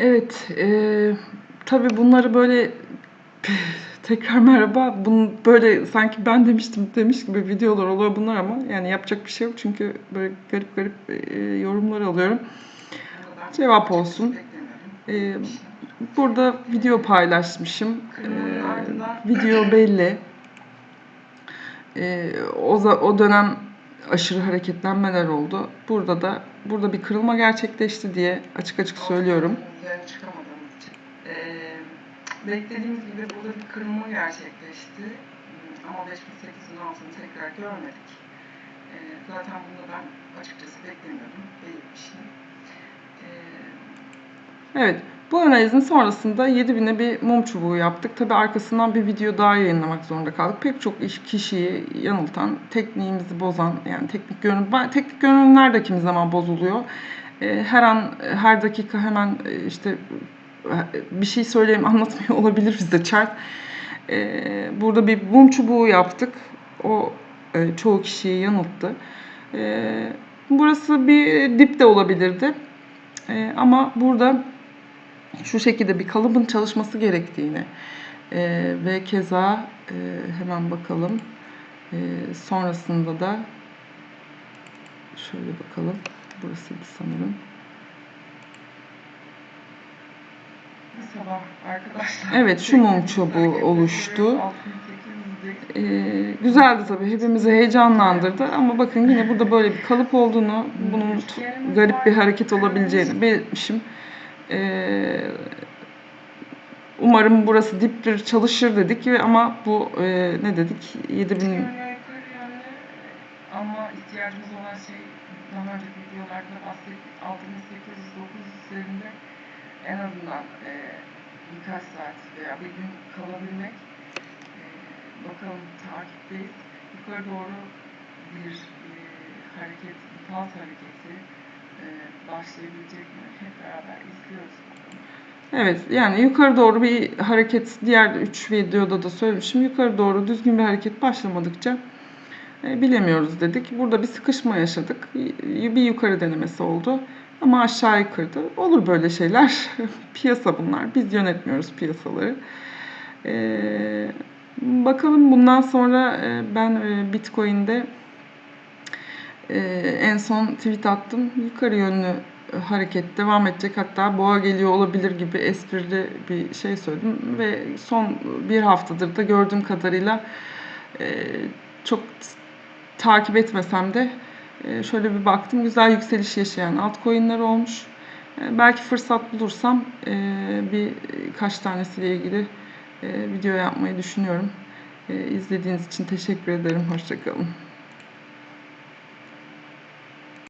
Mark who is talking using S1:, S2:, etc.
S1: Evet, eee tabii bunları böyle tekrar merhaba. Bunu böyle sanki ben demiştim demiş gibi videolar oluyor bunlar ama yani yapacak bir şey yok çünkü böyle garip garip eee, yorumlar alıyorum. Cevap olsun. Eee, burada video paylaşmışım. Eee, video belli. Eee, o, o dönem aşırı hareketlenmeler oldu. Burada da burada bir kırılma gerçekleşti diye açık açık söylüyorum.
S2: Çıkamadığımız. Ee, beklediğimiz gibi burada bir kırılma gerçekleşti. Hmm, Ama 5800'ün altını tekrar görmedik. Ee, zaten bunu ben açıkçası beklemiyordum. Belirtmiştim. Ee,
S1: Evet. Bu analizin sonrasında 7000'e bir mum çubuğu yaptık. Tabi arkasından bir video daha yayınlamak zorunda kaldık. Pek çok iş kişiyi yanıltan, tekniğimizi bozan, yani teknik görünüm, teknik görünümler de kimi zaman bozuluyor. Ee, Her an, her dakika hemen e, işte e, bir şey söyleyeyim anlatmıyor olabilir bize chat. Ee, Burada bir mum çubuğu yaptık. O e, çoğu kişiyi yanılttı. Ee, Burası bir dip de olabilirdi. Ama burada şu şekilde bir kalıbın çalışması gerektiğini e, ve keza e, hemen bakalım E, sonrasında da şöyle bakalım burasıydı sanırım.
S2: Sabah arkadaşlar.
S1: Evet, şu mum çubuğu oluştu.
S2: 6800'deki
S1: E, güzeldi tabii hepimizi heyecanlandırdı. Ama bakın yine burada böyle bir kalıp olduğunu bunun t- garip bir hareket olabileceğini belirtmişim E, umarım burası diptir çalışır dedik ve ama bu e, ne dedik? 7000
S2: Yönlü yukarı yönlü ama ihtiyacımız olan şey daha önceki videolarda bahsettik 6800-900 üzerinde en azından e, birkaç saat veya bir gün kalabilmek e, bakalım takipteyiz yukarı doğru bir e, hareket, pulse hareketi e, başlayabilecek mi hep beraber izliyoruz.
S1: Evet yani yukarı doğru bir hareket diğer 3 videoda da söylemişim. Yukarı doğru düzgün bir hareket başlamadıkça bilemiyoruz dedik. Burada bir sıkışma yaşadık. Bir yukarı denemesi oldu. Ama aşağıyı kırdı. Olur böyle şeyler. Piyasa bunlar. Biz yönetmiyoruz piyasaları. E, bakalım bundan sonra e, ben e, Bitcoin'de e, en son tweet attım. Yukarı yönlü hareket devam edecek. Hatta boğa geliyor olabilir gibi esprili bir şey söyledim. Ve son bir haftadır da gördüğüm kadarıyla e, çok takip etmesem de e, şöyle bir baktım. Güzel yükseliş yaşayan altcoin'ler olmuş. E, belki fırsat bulursam e, bir kaç tanesiyle ilgili video yapmayı düşünüyorum. İzlediğiniz için teşekkür ederim. Hoşçakalın.